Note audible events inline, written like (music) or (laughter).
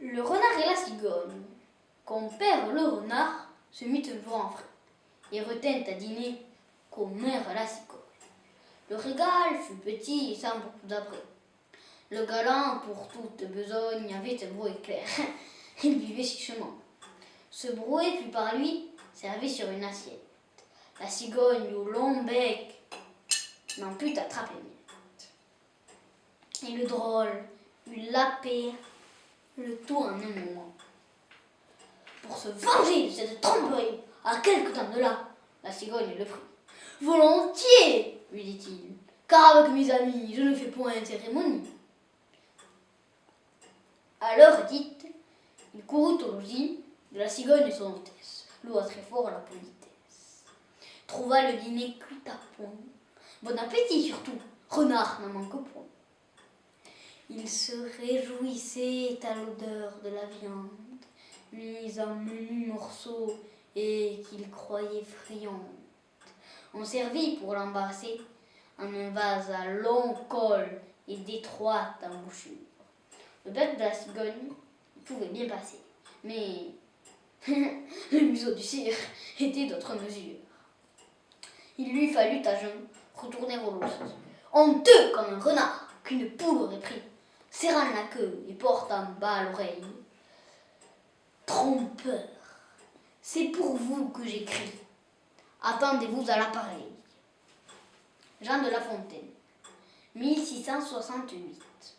Le renard et la cigogne. Quand père le renard se mit un jour en frais et retint à dîner qu'au mère la cigogne. Le régal fut petit et sans beaucoup d'après. Le galant, pour toute besogne, avait un brouet clair. (laughs) Il vivait chichement. Ce brouet fut par lui servi sur une assiette. La cigogne au long bec n'en put attraper miette. Et le drôle eut la paix, le tout en un moment. Pour se venger de cette tromperie, à quelque temps de là, la cigogne le prit. Volontiers, lui dit-il, car avec mes amis, je ne fais point une cérémonie. À l'heure dite, il courut au logis de la cigogne et son hôtesse, loua très fort la politesse. Trouva le dîner cuit à point. Bon appétit surtout, renard n'en manque point. Il se réjouissait à l'odeur de la viande, mise en menus morceaux et qu'il croyait friande. On servit pour l'embrasser en un vase à long col et d'étroite embouchure. Le bec de la cigogne pouvait bien passer, mais (laughs) le museau du cire était d'autre mesure. Il lui fallut à jeun retourner au lot, honteux comme un renard qu'une poule aurait pris, serrant la queue et portant bas l'oreille. Trompeur, c'est pour vous que j'écris. Attendez-vous à l'appareil. Jean de La Fontaine, 1668.